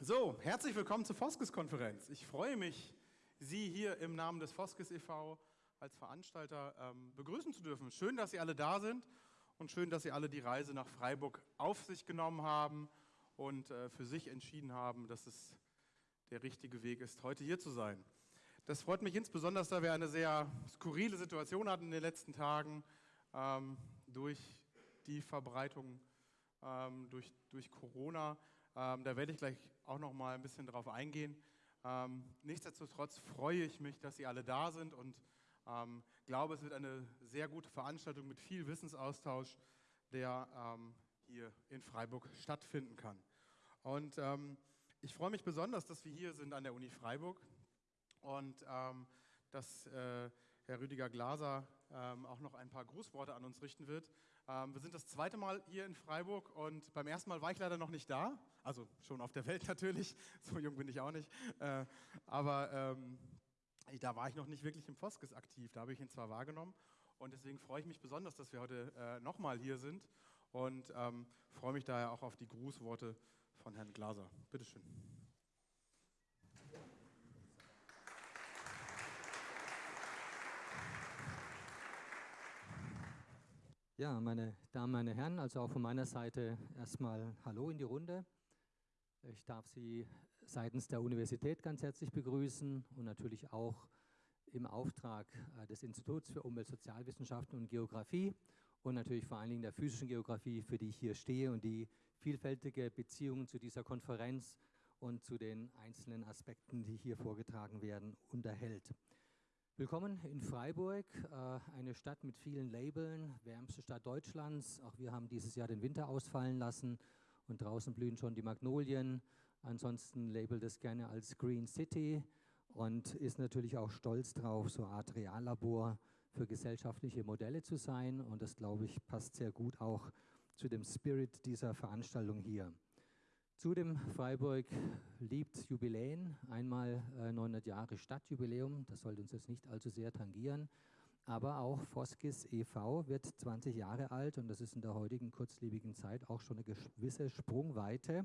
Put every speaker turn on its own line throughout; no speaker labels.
So, herzlich willkommen zur Foskes-Konferenz. Ich freue mich, Sie hier im Namen des Foskes e.V. als Veranstalter ähm, begrüßen zu dürfen. Schön, dass Sie alle da sind und schön, dass Sie alle die Reise nach Freiburg auf sich genommen haben und äh, für sich entschieden haben, dass es der richtige Weg ist, heute hier zu sein. Das freut mich insbesondere, da wir eine sehr skurrile Situation hatten in den letzten Tagen ähm, durch die Verbreitung ähm, durch, durch Corona. Ähm, da werde ich gleich auch noch mal ein bisschen drauf eingehen. Ähm, nichtsdestotrotz freue ich mich, dass Sie alle da sind und ähm, glaube, es wird eine sehr gute Veranstaltung mit viel Wissensaustausch, der ähm, hier in Freiburg stattfinden kann. Und ähm, ich freue mich besonders, dass wir hier sind an der Uni Freiburg und ähm, dass äh, Herr Rüdiger Glaser auch noch ein paar Grußworte an uns richten wird. Ähm, wir sind das zweite Mal hier in Freiburg und beim ersten Mal war ich leider noch nicht da, also schon auf der Welt natürlich, so jung bin ich auch nicht, äh, aber ähm, da war ich noch nicht wirklich im Foskes aktiv, da habe ich ihn zwar wahrgenommen und deswegen freue ich mich besonders, dass wir heute äh, nochmal hier sind und ähm, freue mich daher auch auf die Grußworte von Herrn Glaser. Bitteschön.
Ja, meine Damen, meine Herren, also auch von meiner Seite erstmal Hallo in die Runde. Ich darf Sie seitens der Universität ganz herzlich begrüßen und natürlich auch im Auftrag äh, des Instituts für Umwelt, Sozialwissenschaften und Geografie und natürlich vor allen Dingen der physischen Geografie, für die ich hier stehe und die vielfältige Beziehungen zu dieser Konferenz und zu den einzelnen Aspekten, die hier vorgetragen werden, unterhält. Willkommen in Freiburg, äh, eine Stadt mit vielen Labeln, wärmste Stadt Deutschlands. Auch wir haben dieses Jahr den Winter ausfallen lassen und draußen blühen schon die Magnolien. Ansonsten labelt es gerne als Green City und ist natürlich auch stolz drauf, so eine Art Reallabor für gesellschaftliche Modelle zu sein. Und das, glaube ich, passt sehr gut auch zu dem Spirit dieser Veranstaltung hier. Zudem Freiburg liebt Jubiläen, einmal äh, 900 Jahre Stadtjubiläum, das sollte uns jetzt nicht allzu sehr tangieren, aber auch Foskis e.V. wird 20 Jahre alt und das ist in der heutigen kurzlebigen Zeit auch schon eine gewisse Sprungweite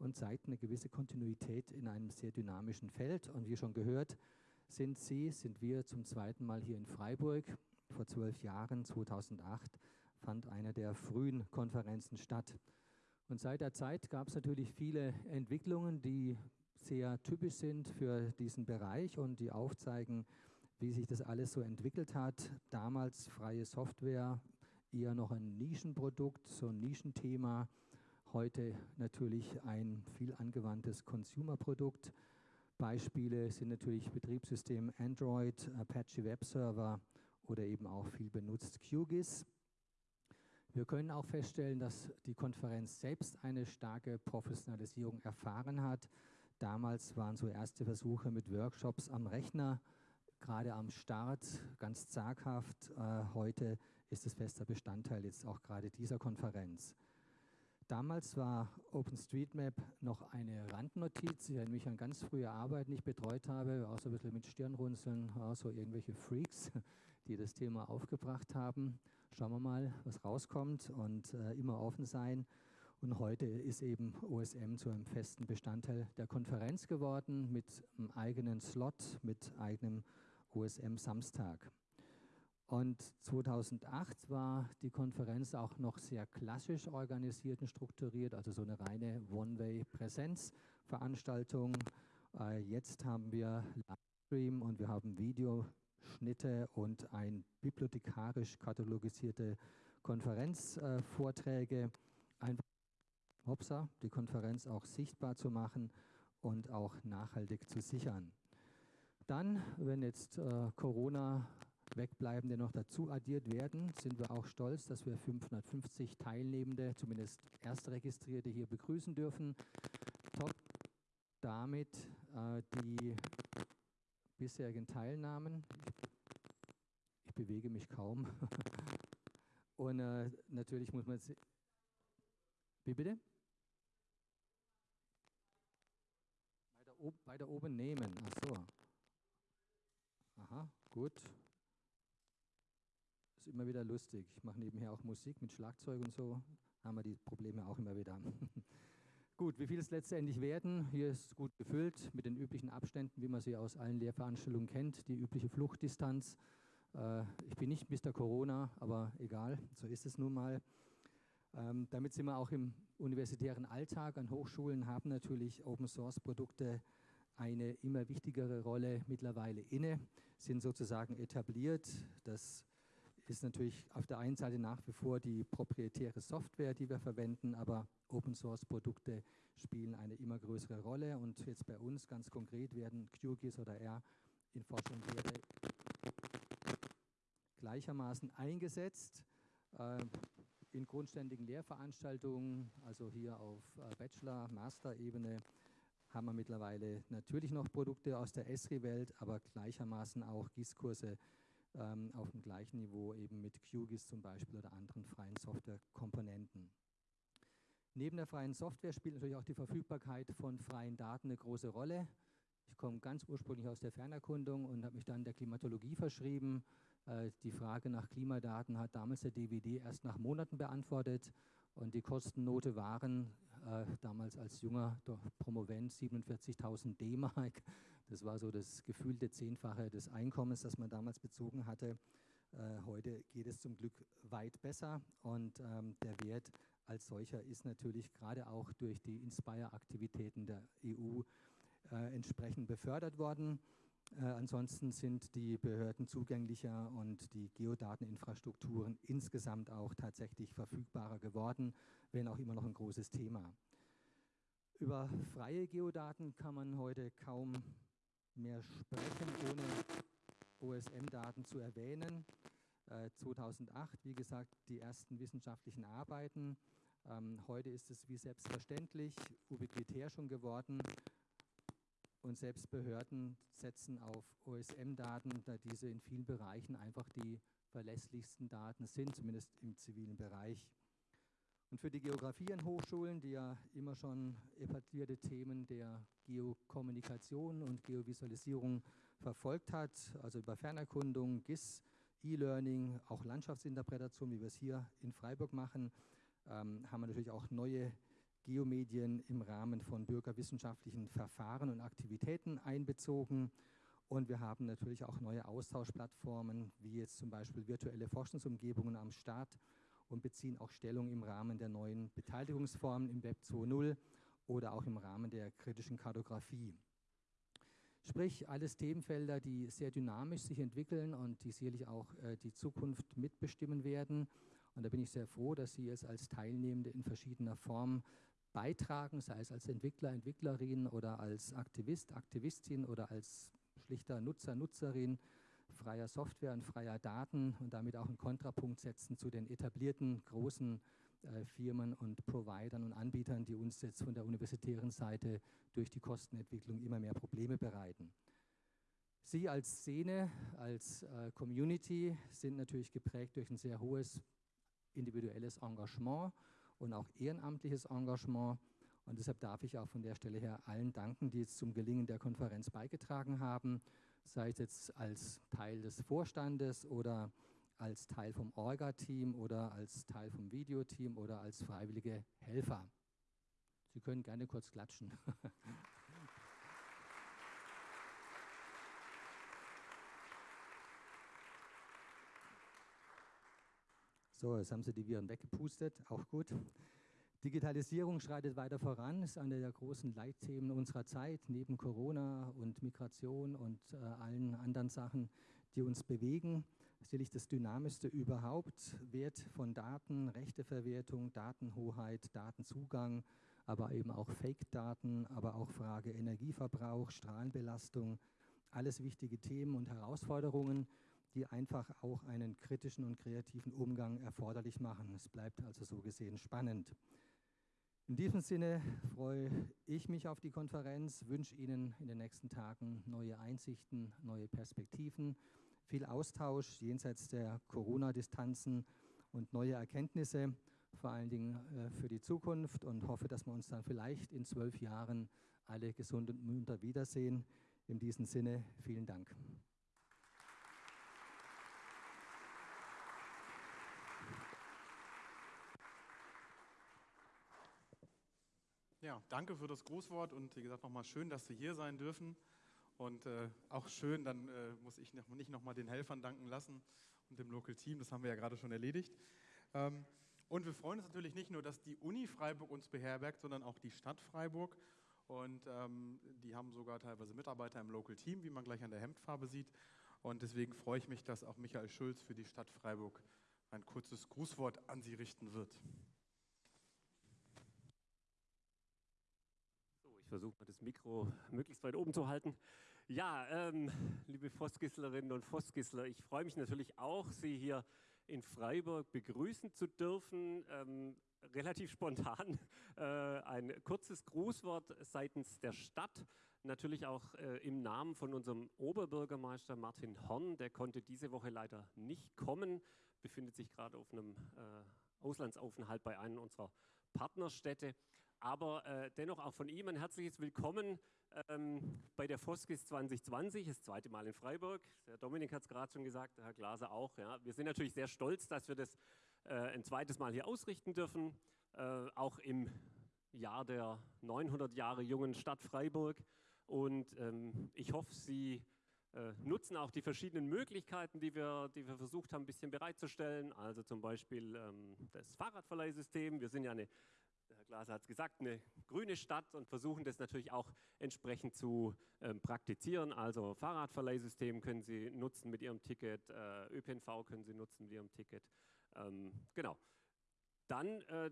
und zeigt eine gewisse Kontinuität in einem sehr dynamischen Feld. Und wie schon gehört, sind Sie, sind wir zum zweiten Mal hier in Freiburg. Vor zwölf Jahren, 2008, fand eine der frühen Konferenzen statt. Und seit der Zeit gab es natürlich viele Entwicklungen, die sehr typisch sind für diesen Bereich und die aufzeigen, wie sich das alles so entwickelt hat. Damals freie Software, eher noch ein Nischenprodukt, so ein Nischenthema. Heute natürlich ein viel angewandtes Consumerprodukt. Beispiele sind natürlich Betriebssystem Android, Apache Web Server oder eben auch viel benutzt QGIS. Wir können auch feststellen, dass die Konferenz selbst eine starke Professionalisierung erfahren hat. Damals waren so erste Versuche mit Workshops am Rechner, gerade am Start, ganz zaghaft. Äh, heute ist es fester Bestandteil jetzt auch gerade dieser Konferenz. Damals war OpenStreetMap noch eine Randnotiz. Erinnere mich an ganz frühe Arbeiten, die ich betreut habe, auch so ein bisschen mit Stirnrunzeln, auch so irgendwelche Freaks, die das Thema aufgebracht haben. Schauen wir mal, was rauskommt und äh, immer offen sein. Und heute ist eben OSM zu einem festen Bestandteil der Konferenz geworden mit einem eigenen Slot, mit eigenem OSM Samstag. Und 2008 war die Konferenz auch noch sehr klassisch organisiert und strukturiert, also so eine reine One-Way-Präsenzveranstaltung. Äh, jetzt haben wir Livestream und wir haben Videoschnitte und ein bibliothekarisch katalogisierte Konferenzvorträge. Einfach hopsa, die Konferenz auch sichtbar zu machen und auch nachhaltig zu sichern. Dann, wenn jetzt äh, Corona Wegbleibende noch dazu addiert werden, sind wir auch stolz, dass wir 550 Teilnehmende, zumindest Erstregistrierte, hier begrüßen dürfen. Top damit äh, die bisherigen Teilnahmen. Ich, bewege mich kaum. Und äh, natürlich muss man... Wie bitte? Weiter, ob, weiter oben nehmen. Ach so. Aha, gut. Ist immer wieder lustig. Ich mache nebenher auch Musik mit Schlagzeug und so. Haben wir die Probleme auch immer wieder. Gut, wie viel es letztendlich werden? Hier ist gut gefüllt mit den üblichen Abständen, wie man sie aus allen Lehrveranstaltungen kennt, die übliche Fluchtdistanz. Äh, ich bin nicht Mr. Corona, aber egal, so ist es nun mal. Ähm, damit sind wir auch im universitären Alltag an Hochschulen, haben natürlich Open-Source-Produkte eine immer wichtigere Rolle mittlerweile inne, sind sozusagen etabliert. Das ist natürlich auf der einen Seite nach wie vor die proprietäre Software, die wir verwenden, aber Open-Source-Produkte spielen eine immer größere Rolle und jetzt bei uns ganz konkret werden QGIS oder R in Forschung Lehre gleichermaßen eingesetzt. Äh, in grundständigen Lehrveranstaltungen, also hier auf äh, Bachelor-, Master-Ebene, haben wir mittlerweile natürlich noch Produkte aus der Esri-Welt, aber gleichermaßen auch GIS-Kurse ähm, auf dem gleichen Niveau eben mit QGIS zum Beispiel oder anderen freien Softwarekomponenten. Neben der freien Software spielt natürlich auch die Verfügbarkeit von freien Daten eine große Rolle. Ich komme ganz ursprünglich aus der Fernerkundung und habe mich dann der Klimatologie verschrieben. Äh, die Frage nach Klimadaten hat damals der DVD erst nach Monaten beantwortet und die Kostennote waren äh, damals als junger Promovent 47.000 D-Mark. Das war so das gefühlte Zehnfache des Einkommens, das man damals bezogen hatte. Äh, heute geht es zum Glück weit besser und ähm, der Wert als solcher ist natürlich gerade auch durch die Inspire-Aktivitäten der EU äh, entsprechend befördert worden. Äh, ansonsten sind die Behörden zugänglicher und die Geodateninfrastrukturen insgesamt auch tatsächlich verfügbarer geworden, wenn auch immer noch ein großes Thema. Über freie Geodaten kann man heute kaum mehr sprechen, ohne OSM-Daten zu erwähnen. Äh, 2008, wie gesagt, die ersten wissenschaftlichen Arbeiten. Ähm, heute ist es wie selbstverständlich, ubiquitär schon geworden und selbst Behörden setzen auf OSM-Daten, da diese in vielen Bereichen einfach die verlässlichsten Daten sind, zumindest im zivilen Bereich. Und für die Geografie an Hochschulen, die ja immer schon etablierte Themen der Geokommunikation und Geovisualisierung verfolgt hat, also über Fernerkundung, GIS, E-Learning, auch Landschaftsinterpretation, wie wir es hier in Freiburg machen, ähm, haben wir natürlich auch neue Geomedien im Rahmen von bürgerwissenschaftlichen Verfahren und Aktivitäten einbezogen. Und wir haben natürlich auch neue Austauschplattformen, wie jetzt zum Beispiel virtuelle Forschungsumgebungen am Start und beziehen auch Stellung im Rahmen der neuen Beteiligungsformen im Web 2.0 oder auch im Rahmen der kritischen Kartografie. Sprich, alles Themenfelder, die sehr dynamisch sich entwickeln und die sicherlich auch äh, die Zukunft mitbestimmen werden. Und da bin ich sehr froh, dass Sie es als Teilnehmende in verschiedener Form beitragen, sei es als Entwickler, Entwicklerin oder als Aktivist, Aktivistin oder als schlichter Nutzer, Nutzerin freier Software und freier Daten und damit auch einen Kontrapunkt setzen zu den etablierten großen äh, Firmen und Providern und Anbietern, die uns jetzt von der universitären Seite durch die Kostenentwicklung immer mehr Probleme bereiten. Sie als Szene, als äh, Community sind natürlich geprägt durch ein sehr hohes individuelles Engagement und auch ehrenamtliches Engagement. Und deshalb darf ich auch von der Stelle her allen danken, die jetzt zum Gelingen der Konferenz beigetragen haben, sei es jetzt als Teil des Vorstandes oder als Teil vom Orga-Team oder als Teil vom Videoteam oder als freiwillige Helfer. Sie können gerne kurz klatschen. So, jetzt haben Sie die Viren weggepustet, auch gut. Digitalisierung schreitet weiter voran, ist eine der großen Leitthemen unserer Zeit, neben Corona und Migration und äh, allen anderen Sachen, die uns bewegen. Sicherlich das Dynamischste überhaupt, Wert von Daten, Rechteverwertung, Datenhoheit, Datenzugang, aber eben auch Fake-Daten, aber auch Frage Energieverbrauch, Strahlenbelastung, alles wichtige Themen und Herausforderungen, die einfach auch einen kritischen und kreativen Umgang erforderlich machen. Es bleibt also so gesehen spannend. In diesem Sinne freue ich mich auf die Konferenz, wünsche Ihnen in den nächsten Tagen neue Einsichten, neue Perspektiven, viel Austausch jenseits der Corona-Distanzen und neue Erkenntnisse, vor allen Dingen äh, für die Zukunft und hoffe, dass wir uns dann vielleicht in zwölf Jahren alle gesund und munter wiedersehen. In diesem Sinne, vielen Dank.
Ja, danke für das Grußwort und wie gesagt nochmal schön, dass Sie hier sein dürfen. Und äh, auch schön, dann äh, muss ich noch, nicht nochmal den Helfern danken lassen und dem Local Team, das haben wir ja gerade schon erledigt. Ähm, und wir freuen uns natürlich nicht nur, dass die Uni Freiburg uns beherbergt, sondern auch die Stadt Freiburg. Und ähm, die haben sogar teilweise Mitarbeiter im Local Team, wie man gleich an der Hemdfarbe sieht. Und deswegen freue ich mich, dass auch Michael Schulz für die Stadt Freiburg ein kurzes Grußwort an Sie richten wird.
Ich versuche mal das Mikro möglichst weit oben zu halten. Ja, ähm, liebe Vossgisslerinnen und Vossgissler, ich freue mich natürlich auch, Sie hier in Freiburg begrüßen zu dürfen. Ähm, relativ spontan äh, ein kurzes Grußwort seitens der Stadt, natürlich auch äh, im Namen von unserem Oberbürgermeister Martin Horn. Der konnte diese Woche leider nicht kommen, befindet sich gerade auf einem äh, Auslandsaufenthalt bei einem unserer Partnerstädte. Aber äh, dennoch auch von ihm ein herzliches Willkommen ähm, bei der Foskis 2020, das zweite Mal in Freiburg. Der Dominik hat es gerade schon gesagt, Herr Glaser auch. Ja. Wir sind natürlich sehr stolz, dass wir das äh, ein zweites Mal hier ausrichten dürfen, äh, auch im Jahr der 900 Jahre jungen Stadt Freiburg. Und ähm, ich hoffe, Sie äh, nutzen auch die verschiedenen Möglichkeiten, die wir, die wir versucht haben, ein bisschen bereitzustellen. Also zum Beispiel ähm, das Fahrradverleihsystem. Wir sind ja eine Glaser hat es gesagt, eine grüne Stadt und versuchen das natürlich auch entsprechend zu ähm, praktizieren. Also Fahrradverleihsystem können Sie nutzen mit Ihrem Ticket, äh, ÖPNV können Sie nutzen mit Ihrem Ticket. Ähm, genau. Dann äh,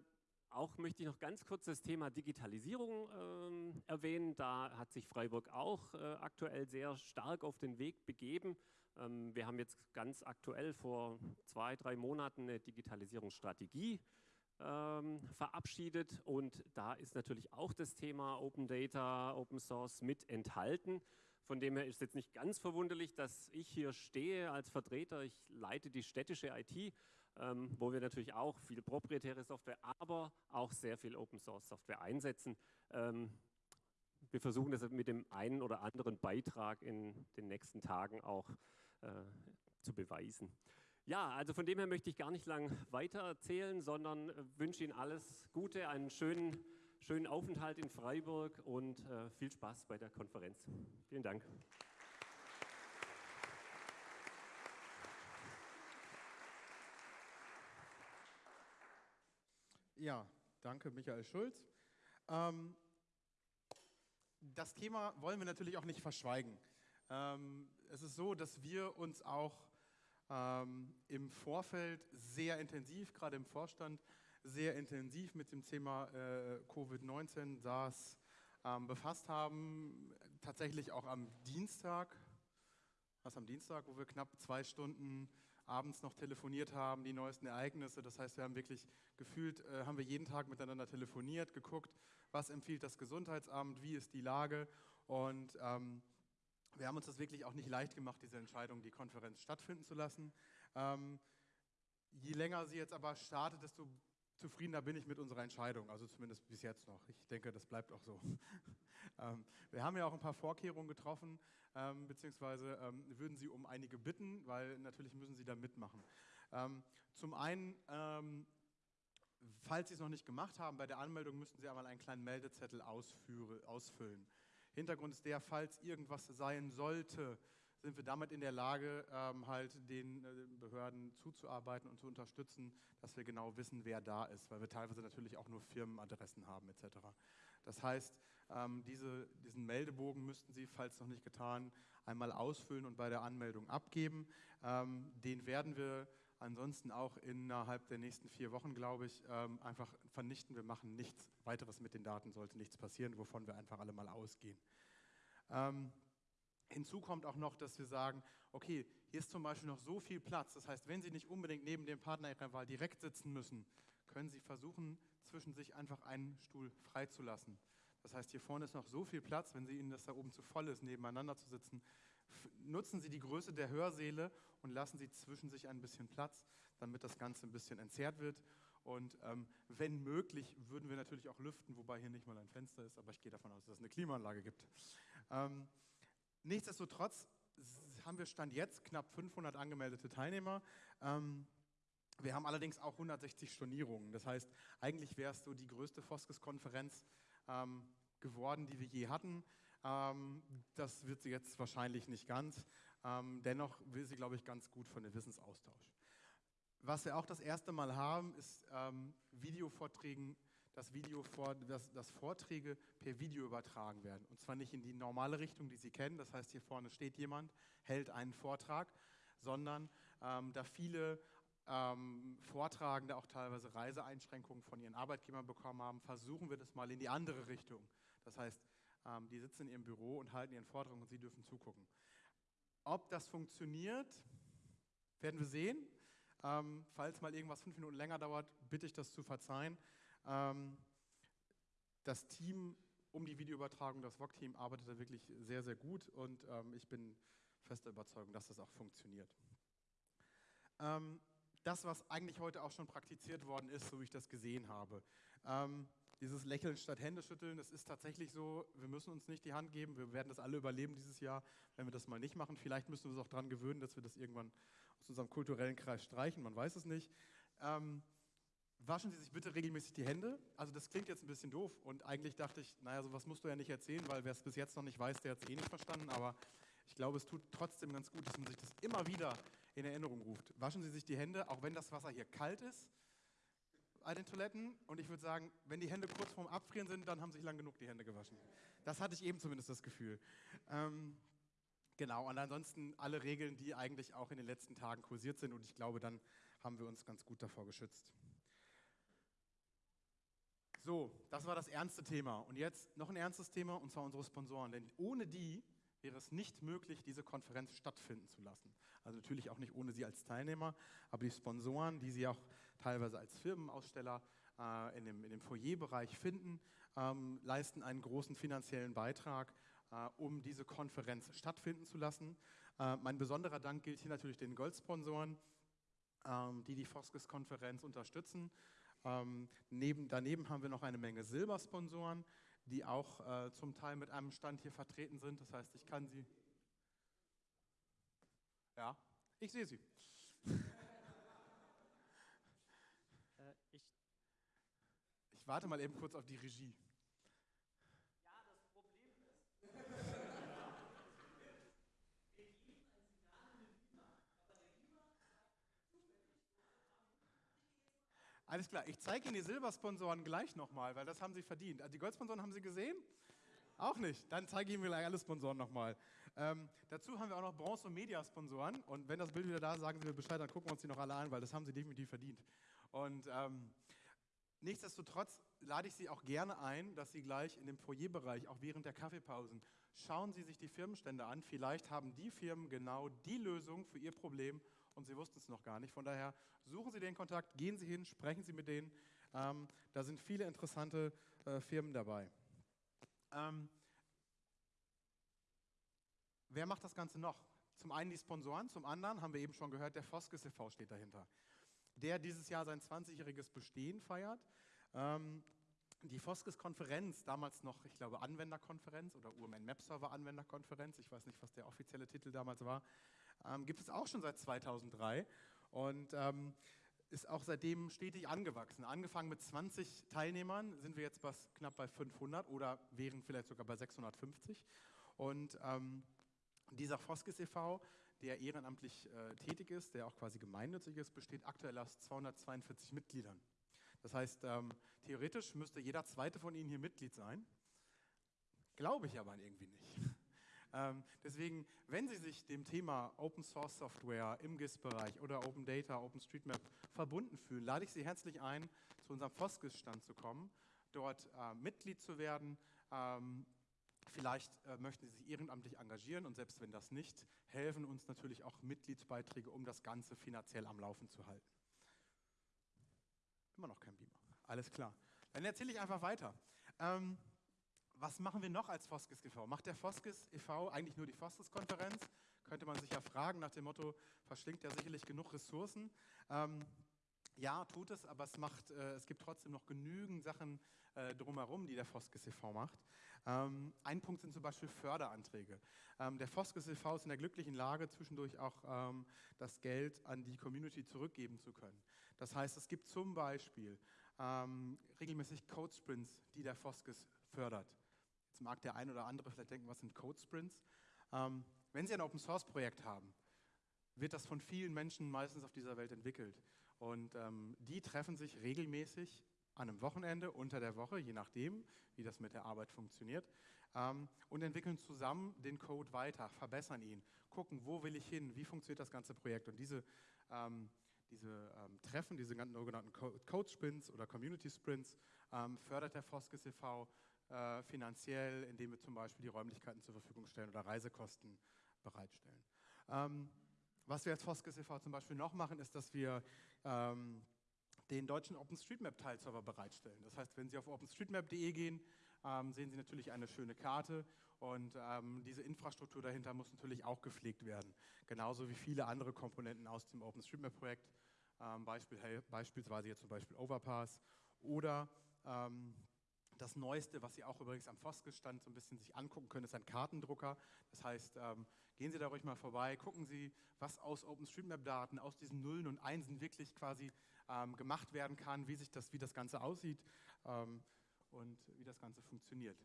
auch möchte ich noch ganz kurz das Thema Digitalisierung ähm, erwähnen. Da hat sich Freiburg auch äh, aktuell sehr stark auf den Weg begeben. Ähm, wir haben jetzt ganz aktuell vor zwei, drei Monaten eine Digitalisierungsstrategie ähm, verabschiedet und da ist natürlich auch das Thema Open Data, Open Source mit enthalten. Von dem her ist es jetzt nicht ganz verwunderlich, dass ich hier stehe als Vertreter. Ich leite die städtische IT, ähm, wo wir natürlich auch viel proprietäre Software, aber auch sehr viel Open Source Software einsetzen. Ähm, wir versuchen das mit dem einen oder anderen Beitrag in den nächsten Tagen auch äh, zu beweisen. Ja, also von dem her möchte ich gar nicht lang weiter erzählen, sondern wünsche Ihnen alles Gute, einen schönen, schönen Aufenthalt in Freiburg und äh, viel Spaß bei der Konferenz. Vielen Dank.
Ja, danke Michael Schulz. Ähm, das Thema wollen wir natürlich auch nicht verschweigen. Ähm, es ist so, dass wir uns auch ähm, im Vorfeld sehr intensiv, gerade im Vorstand, sehr intensiv mit dem Thema äh, Covid-19, SARS ähm, befasst haben. Tatsächlich auch am Dienstag, was am Dienstag, wo wir knapp zwei Stunden abends noch telefoniert haben, die neuesten Ereignisse. Das heißt, wir haben wirklich gefühlt, äh, haben wir jeden Tag miteinander telefoniert, geguckt, was empfiehlt das Gesundheitsamt, wie ist die Lage und ähm, wir haben uns das wirklich auch nicht leicht gemacht, diese Entscheidung, die Konferenz stattfinden zu lassen. Ähm, je länger sie jetzt aber startet, desto zufriedener bin ich mit unserer Entscheidung, also zumindest bis jetzt noch. Ich denke, das bleibt auch so. ähm, wir haben ja auch ein paar Vorkehrungen getroffen, ähm, beziehungsweise ähm, würden Sie um einige bitten, weil natürlich müssen Sie da mitmachen. Ähm, zum einen, ähm, falls Sie es noch nicht gemacht haben, bei der Anmeldung müssten Sie einmal einen kleinen Meldezettel ausfüllen. Hintergrund ist der, falls irgendwas sein sollte, sind wir damit in der Lage, ähm, halt den äh, Behörden zuzuarbeiten und zu unterstützen, dass wir genau wissen, wer da ist, weil wir teilweise natürlich auch nur Firmenadressen haben etc. Das heißt, ähm, diese, diesen Meldebogen müssten Sie, falls noch nicht getan, einmal ausfüllen und bei der Anmeldung abgeben. Ähm, den werden wir ansonsten auch innerhalb der nächsten vier Wochen, glaube ich, ähm, einfach vernichten. Wir machen nichts weiteres mit den Daten, sollte nichts passieren, wovon wir einfach alle mal ausgehen. Ähm, hinzu kommt auch noch, dass wir sagen, okay, hier ist zum Beispiel noch so viel Platz. Das heißt, wenn Sie nicht unbedingt neben dem Partner Ihrer Wahl direkt sitzen müssen, können Sie versuchen, zwischen sich einfach einen Stuhl freizulassen. Das heißt, hier vorne ist noch so viel Platz, wenn Sie Ihnen das da oben zu voll ist, nebeneinander zu sitzen, nutzen Sie die Größe der Hörsäle und lassen Sie zwischen sich ein bisschen Platz, damit das Ganze ein bisschen entzerrt wird. Und ähm, wenn möglich, würden wir natürlich auch lüften, wobei hier nicht mal ein Fenster ist, aber ich gehe davon aus, dass es eine Klimaanlage gibt. Ähm, nichtsdestotrotz haben wir Stand jetzt knapp 500 angemeldete Teilnehmer. Ähm, wir haben allerdings auch 160 Stornierungen. Das heißt, eigentlich wäre es so die größte Foskes-Konferenz ähm, geworden, die wir je hatten. Ähm, das wird sie jetzt wahrscheinlich nicht ganz. Ähm, dennoch will sie, glaube ich, ganz gut von dem Wissensaustausch. Was wir auch das erste Mal haben, ist ähm, Videovorträgen, das Video vor, dass, dass Vorträge per Video übertragen werden. Und zwar nicht in die normale Richtung, die Sie kennen. Das heißt, hier vorne steht jemand, hält einen Vortrag, sondern ähm, da viele ähm, Vortragende auch teilweise Reiseeinschränkungen von ihren Arbeitgebern bekommen haben, versuchen wir das mal in die andere Richtung. Das heißt, ähm, die sitzen in ihrem Büro und halten ihren Vortrag und sie dürfen zugucken. Ob das funktioniert, werden wir sehen. Ähm, falls mal irgendwas fünf Minuten länger dauert, bitte ich das zu verzeihen. Ähm, das Team um die Videoübertragung, das VOG-Team, arbeitet da wirklich sehr, sehr gut und ähm, ich bin fester Überzeugung, dass das auch funktioniert. Ähm, das, was eigentlich heute auch schon praktiziert worden ist, so wie ich das gesehen habe. Dieses Lächeln statt Hände schütteln, das ist tatsächlich so, wir müssen uns nicht die Hand geben, wir werden das alle überleben dieses Jahr, wenn wir das mal nicht machen. Vielleicht müssen wir uns auch daran gewöhnen, dass wir das irgendwann aus unserem kulturellen Kreis streichen, man weiß es nicht. Ähm, waschen Sie sich bitte regelmäßig die Hände. Also das klingt jetzt ein bisschen doof und eigentlich dachte ich, naja, sowas musst du ja nicht erzählen, weil wer es bis jetzt noch nicht weiß, der hat es eh nicht verstanden, aber ich glaube, es tut trotzdem ganz gut, dass man sich das immer wieder in Erinnerung ruft. Waschen Sie sich die Hände, auch wenn das Wasser hier kalt ist, bei den Toiletten. Und ich würde sagen, wenn die Hände kurz vorm Abfrieren sind, dann haben sich lang genug die Hände gewaschen. Das hatte ich eben zumindest das Gefühl. Ähm, genau, und ansonsten alle Regeln, die eigentlich auch in den letzten Tagen kursiert sind. Und ich glaube, dann haben wir uns ganz gut davor geschützt. So, das war das ernste Thema. Und jetzt noch ein ernstes Thema, und zwar unsere Sponsoren. Denn ohne die wäre es nicht möglich, diese Konferenz stattfinden zu lassen. Also natürlich auch nicht ohne Sie als Teilnehmer, aber die Sponsoren, die Sie auch teilweise als Firmenaussteller äh, in, dem, in dem Foyerbereich finden, ähm, leisten einen großen finanziellen Beitrag, äh, um diese Konferenz stattfinden zu lassen. Äh, mein besonderer Dank gilt hier natürlich den Goldsponsoren, ähm, die die Foskes-Konferenz unterstützen. Ähm, neben, daneben haben wir noch eine Menge Silbersponsoren, die auch äh, zum Teil mit einem Stand hier vertreten sind. Das heißt, ich kann sie. Ja, ich sehe sie.
Äh, ich,
Warte mal eben kurz auf die Regie. Alles klar, ich zeige Ihnen die Silbersponsoren gleich nochmal, weil das haben Sie verdient. Also Die Goldsponsoren haben Sie gesehen? Auch nicht. Dann zeige ich Ihnen gleich alle Sponsoren nochmal. Ähm, dazu haben wir auch noch Bronze- und Media-Sponsoren. Und wenn das Bild wieder da ist, sagen Sie mir Bescheid, dann gucken wir uns die noch alle an, weil das haben Sie definitiv verdient. Und ähm, nichtsdestotrotz lade ich Sie auch gerne ein, dass Sie gleich in dem Foyerbereich, auch während der Kaffeepausen, schauen Sie sich die Firmenstände an. Vielleicht haben die Firmen genau die Lösung für Ihr Problem und Sie wussten es noch gar nicht. Von daher suchen Sie den Kontakt, gehen Sie hin, sprechen Sie mit denen. Ähm, da sind viele interessante äh, Firmen dabei. Ähm, wer macht das Ganze noch? Zum einen die Sponsoren, zum anderen haben wir eben schon gehört, der Foskes e.V. steht dahinter, der dieses Jahr sein 20-jähriges Bestehen feiert. Ähm, die Foskes-Konferenz, damals noch, ich glaube, Anwenderkonferenz oder UMN Map Server Anwenderkonferenz, ich weiß nicht, was der offizielle Titel damals war, ähm, gibt es auch schon seit 2003 und ähm, ist auch seitdem stetig angewachsen. Angefangen mit 20 Teilnehmern sind wir jetzt bei, knapp bei 500 oder wären vielleicht sogar bei 650. Und ähm, dieser Foskes e.V., der ehrenamtlich äh, tätig ist, der auch quasi gemeinnützig ist, besteht aktuell aus 242 Mitgliedern. Das heißt, ähm, theoretisch müsste jeder zweite von Ihnen hier Mitglied sein. Glaube ich aber irgendwie nicht. Ähm, deswegen, wenn Sie sich dem Thema Open Source Software im GIS-Bereich oder Open Data, OpenStreetMap verbunden fühlen, lade ich Sie herzlich ein, zu unserem Foskis-Stand zu kommen, dort äh, Mitglied zu werden. Ähm, vielleicht äh, möchten Sie sich ehrenamtlich engagieren und selbst wenn das nicht, helfen uns natürlich auch Mitgliedsbeiträge, um das Ganze finanziell am Laufen zu halten. Immer noch kein Beamer. Alles klar. Dann erzähle ich einfach weiter. Ähm, was machen wir noch als Foskis e.V.? Macht der Foskis e.V. eigentlich nur die Foskis-Konferenz? Könnte man sich ja fragen nach dem Motto, verschlingt ja sicherlich genug Ressourcen. Ähm, ja, tut es, aber es, macht, äh, es gibt trotzdem noch genügend Sachen äh, drumherum, die der Foskis e.V. macht. Ähm, ein Punkt sind zum Beispiel Förderanträge. Ähm, der Foskis e.V. ist in der glücklichen Lage, zwischendurch auch ähm, das Geld an die Community zurückgeben zu können. Das heißt, es gibt zum Beispiel ähm, regelmäßig Code-Sprints, die der Foskis fördert. Jetzt mag der ein oder andere vielleicht denken, was sind Code Sprints? Ähm, wenn Sie ein Open Source Projekt haben, wird das von vielen Menschen meistens auf dieser Welt entwickelt. Und ähm, die treffen sich regelmäßig an einem Wochenende, unter der Woche, je nachdem, wie das mit der Arbeit funktioniert, ähm, und entwickeln zusammen den Code weiter, verbessern ihn, gucken, wo will ich hin, wie funktioniert das ganze Projekt. Und diese, ähm, diese ähm, Treffen, diese sogenannten Code Sprints oder Community Sprints, ähm, fördert der Foskes e.V. Äh, finanziell, indem wir zum Beispiel die Räumlichkeiten zur Verfügung stellen oder Reisekosten bereitstellen. Was wir als Foskes e.V. zum Beispiel noch machen, ist, dass wir ähm, den deutschen OpenStreetMap-Teilserver bereitstellen. Das heißt, wenn Sie auf openstreetmap.de gehen, ähm, sehen Sie natürlich eine schöne Karte und ähm, diese Infrastruktur dahinter muss natürlich auch gepflegt werden. Genauso wie viele andere Komponenten aus dem OpenStreetMap-Projekt, ähm, Beispiel, beispielsweise jetzt zum Beispiel Overpass oder ähm, das Neueste, was Sie auch übrigens am Foskes-Stand so ein bisschen sich angucken können, ist ein Kartendrucker. Das heißt, ähm, gehen Sie da ruhig mal vorbei, gucken Sie, was aus OpenStreetMap-Daten, aus diesen Nullen und Einsen wirklich quasi ähm, gemacht werden kann, wie, sich das, wie das Ganze aussieht ähm, und wie das Ganze funktioniert.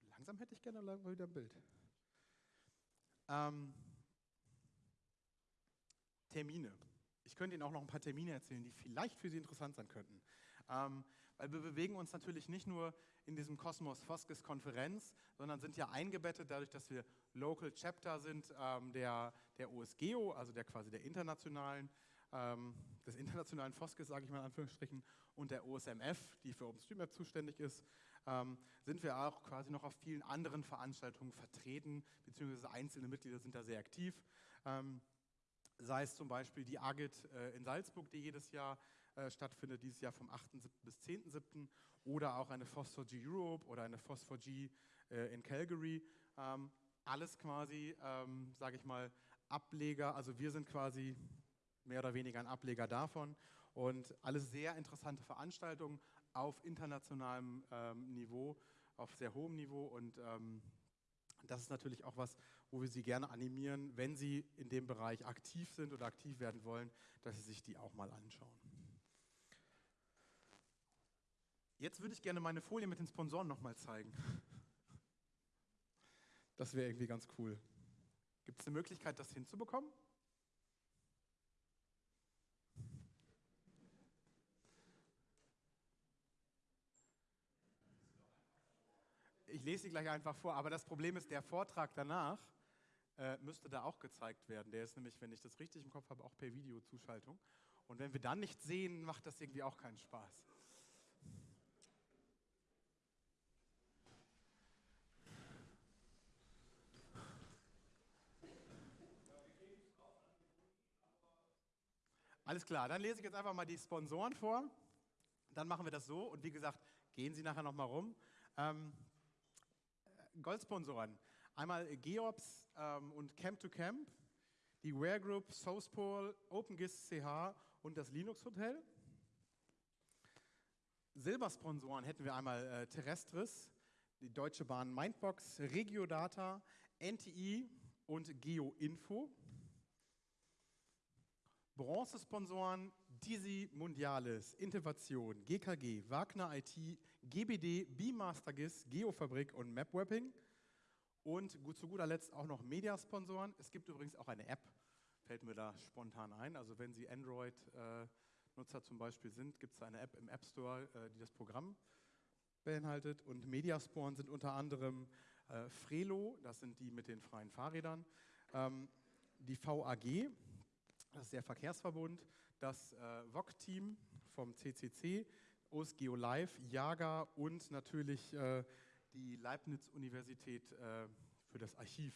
So langsam hätte ich gerne mal wieder ein Bild. Ähm, Termine. Ich könnte Ihnen auch noch ein paar Termine erzählen, die vielleicht für Sie interessant sein könnten. Ähm, weil wir bewegen uns natürlich nicht nur in diesem Kosmos Foskes Konferenz, sondern sind ja eingebettet dadurch, dass wir Local Chapter sind ähm, der, der OSGEO, also der quasi der internationalen, ähm, des internationalen Foskes, sage ich mal in Anführungsstrichen, und der OSMF, die für OpenStreetMap zuständig ist, ähm, sind wir auch quasi noch auf vielen anderen Veranstaltungen vertreten, beziehungsweise einzelne Mitglieder sind da sehr aktiv. Ähm, sei es zum Beispiel die AGIT äh, in Salzburg, die jedes Jahr äh, stattfindet, dieses Jahr vom 8.7. bis 10.7. oder auch eine Phosphor-G Europe oder eine Phosphor-G äh, in Calgary. Ähm, alles quasi, ähm, sage ich mal, Ableger, also wir sind quasi mehr oder weniger ein Ableger davon und alles sehr interessante Veranstaltungen auf internationalem ähm, Niveau, auf sehr hohem Niveau und ähm, das ist natürlich auch was, wo wir Sie gerne animieren, wenn Sie in dem Bereich aktiv sind oder aktiv werden wollen, dass Sie sich die auch mal anschauen. Jetzt würde ich gerne meine Folie mit den Sponsoren nochmal zeigen. Das wäre irgendwie ganz cool. Gibt es eine Möglichkeit, das hinzubekommen? Ich lese sie gleich einfach vor, aber das Problem ist, der Vortrag danach äh, müsste da auch gezeigt werden. Der ist nämlich, wenn ich das richtig im Kopf habe, auch per Videozuschaltung. Und wenn wir dann nicht sehen, macht das irgendwie auch keinen Spaß. Alles klar, dann lese ich jetzt einfach mal die Sponsoren vor. Dann machen wir das so und wie gesagt, gehen Sie nachher nochmal rum. Ähm, Goldsponsoren, einmal Geops ähm, und Camp to Camp, die Ware Group, Southpol, OpenGIS CH und das Linux Hotel. Silbersponsoren hätten wir einmal äh, Terrestris, die Deutsche Bahn Mindbox, Regiodata, NTI und GeoInfo. Bronzesponsoren Dizzy Mundiales, Innovation, GKG, Wagner IT, GBD, BeaMasterGIS, Geofabrik und MapWapping. Und gut, zu guter Letzt auch noch Mediasponsoren. Es gibt übrigens auch eine App, fällt mir da spontan ein. Also wenn Sie Android-Nutzer äh, zum Beispiel sind, gibt es eine App im App Store, äh, die das Programm beinhaltet. Und Mediasporen sind unter anderem äh, Frelo, das sind die mit den freien Fahrrädern, ähm, die VAG, das ist der Verkehrsverbund, das äh, VOG-Team vom CCC, OSGeo Live, Jaga und natürlich äh, die Leibniz-Universität äh, für das Archiv.